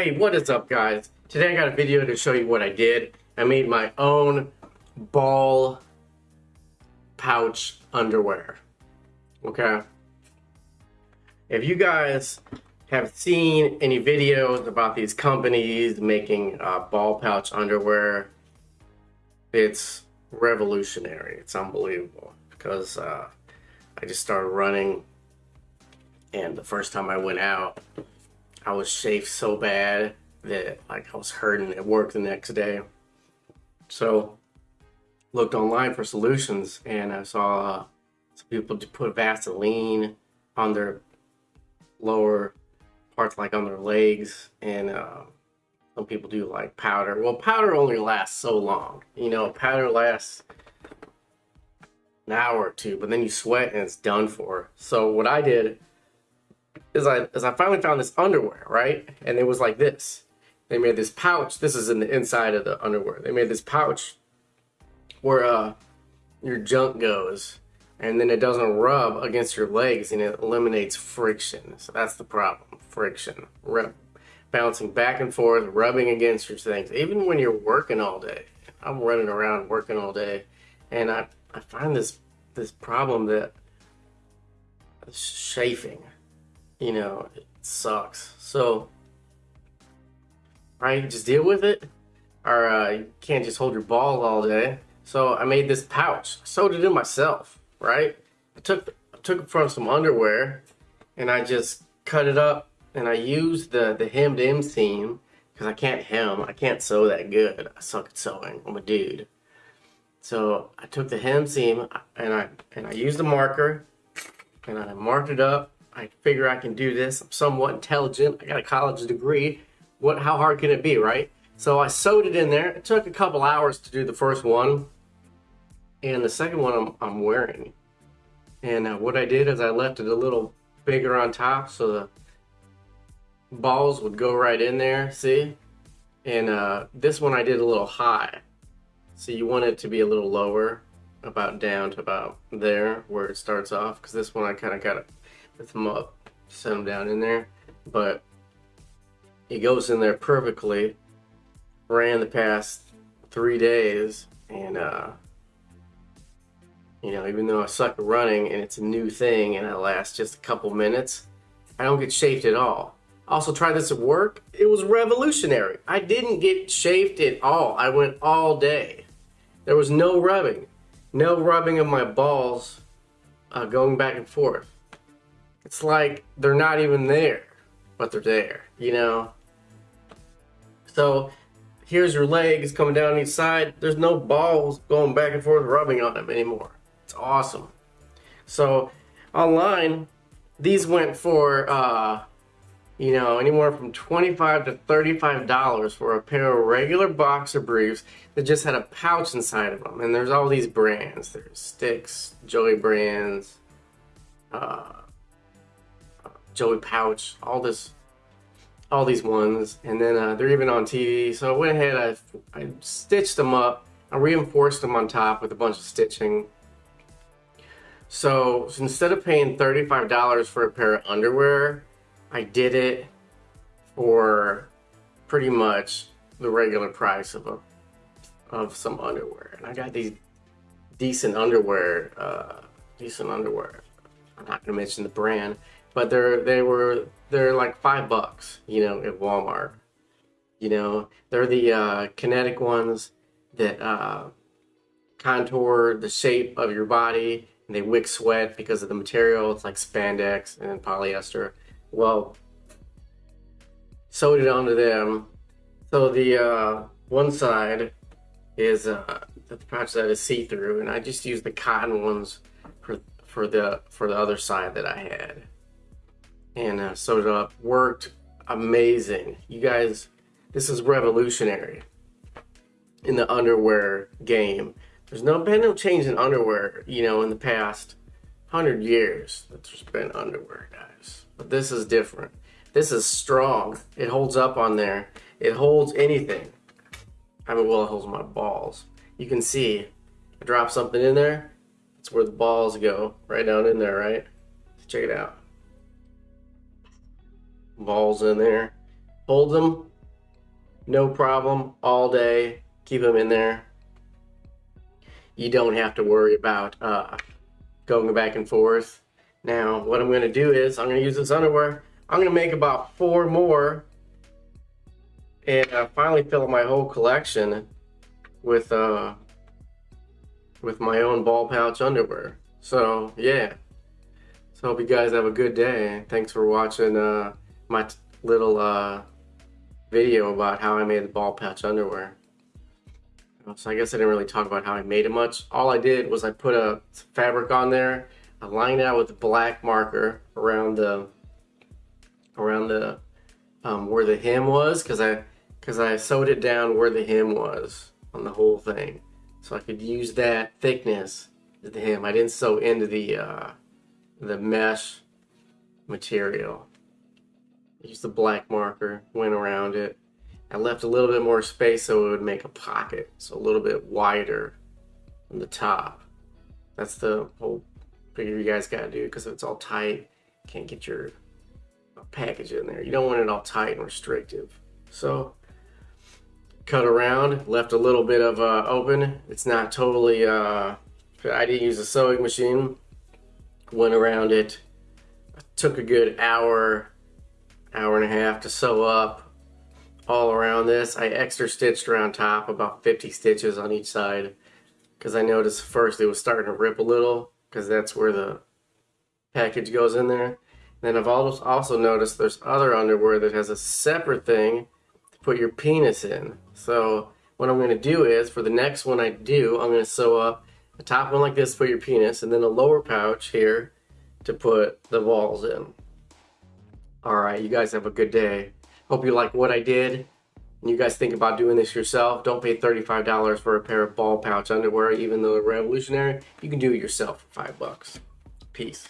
Hey, what is up guys? Today I got a video to show you what I did. I made my own ball pouch underwear. Okay? If you guys have seen any videos about these companies making uh, ball pouch underwear, it's revolutionary. It's unbelievable because uh, I just started running and the first time I went out, I was chafed so bad that like I was hurting at work the next day. So looked online for solutions and I saw uh, some people put Vaseline on their lower parts like on their legs and uh, some people do like powder. Well powder only lasts so long. You know powder lasts an hour or two but then you sweat and it's done for. So what I did is I is I finally found this underwear, right? And it was like this. They made this pouch. This is in the inside of the underwear. They made this pouch where uh your junk goes and then it doesn't rub against your legs and it eliminates friction. So that's the problem. Friction. Rub, bouncing back and forth, rubbing against your things. Even when you're working all day. I'm running around working all day and I, I find this this problem that chafing you know, it sucks. So, right, just deal with it. Or uh, you can't just hold your ball all day. So I made this pouch. I sewed it in myself, right? I took I took it from some underwear and I just cut it up and I used the, the hemmed in seam because I can't hem. I can't sew that good. I suck at sewing. I'm a dude. So I took the hem seam and I and I used a marker and I marked it up I figure I can do this. I'm somewhat intelligent. I got a college degree. What? How hard can it be, right? So I sewed it in there. It took a couple hours to do the first one. And the second one I'm, I'm wearing. And uh, what I did is I left it a little bigger on top so the balls would go right in there, see? And uh, this one I did a little high. So you want it to be a little lower, about down to about there where it starts off. Because this one I kind of got it lift them up, set them down in there. But it goes in there perfectly. Ran the past three days, and uh, you know, even though I suck at running and it's a new thing and it lasts just a couple minutes, I don't get chafed at all. Also tried this at work. It was revolutionary. I didn't get chafed at all. I went all day. There was no rubbing. No rubbing of my balls uh, going back and forth. It's like they're not even there, but they're there, you know? So here's your legs coming down each side. There's no balls going back and forth rubbing on them anymore. It's awesome. So online, these went for, uh, you know, anywhere from 25 to $35 for a pair of regular boxer briefs that just had a pouch inside of them. And there's all these brands. There's Stix, Joey Brands, uh, Joey Pouch, all this, all these ones, and then uh, they're even on TV. So I went ahead, I, I stitched them up, I reinforced them on top with a bunch of stitching. So, so instead of paying $35 for a pair of underwear, I did it for pretty much the regular price of a of some underwear. And I got these decent underwear, uh, decent underwear. I'm not gonna mention the brand, but they're they were they're like five bucks, you know, at Walmart. You know, they're the uh, kinetic ones that uh, contour the shape of your body, and they wick sweat because of the material. It's like spandex and polyester. Well, sewed it onto them. So the uh, one side is uh, the patch that is see-through, and I just used the cotton ones for for the for the other side that I had and uh, sewed it up. Worked amazing. You guys, this is revolutionary in the underwear game. There's no been no change in underwear, you know, in the past hundred years that there's been underwear, guys. But this is different. This is strong. It holds up on there. It holds anything. I mean, well, it holds my balls. You can see, I drop something in there. That's where the balls go, right down in there, right? Check it out balls in there. Hold them no problem all day. Keep them in there. You don't have to worry about uh, going back and forth. Now, what I'm going to do is I'm going to use this underwear. I'm going to make about four more and uh, finally fill up my whole collection with uh, with my own ball pouch underwear. So, yeah. So hope you guys have a good day. Thanks for watching uh, my little uh, video about how I made the ball patch underwear. So I guess I didn't really talk about how I made it much. All I did was I put a fabric on there, I lined it out with a black marker around the around the um, where the hem was because I because I sewed it down where the hem was on the whole thing, so I could use that thickness as the hem. I didn't sew into the uh, the mesh material. Used the black marker, went around it. I left a little bit more space so it would make a pocket, so a little bit wider on the top. That's the whole figure you guys gotta do because if it's all tight, can't get your package in there. You don't want it all tight and restrictive. So cut around, left a little bit of uh, open. It's not totally, uh, I didn't use a sewing machine. Went around it, took a good hour, hour and a half to sew up all around this. I extra stitched around top about 50 stitches on each side because I noticed first it was starting to rip a little because that's where the package goes in there. Then I've also noticed there's other underwear that has a separate thing to put your penis in. So what I'm going to do is for the next one I do, I'm going to sew up a top one like this for your penis and then a lower pouch here to put the balls in. Alright, you guys have a good day. Hope you like what I did. And you guys think about doing this yourself. Don't pay $35 for a pair of ball pouch underwear, even though they're revolutionary. You can do it yourself for five bucks. Peace.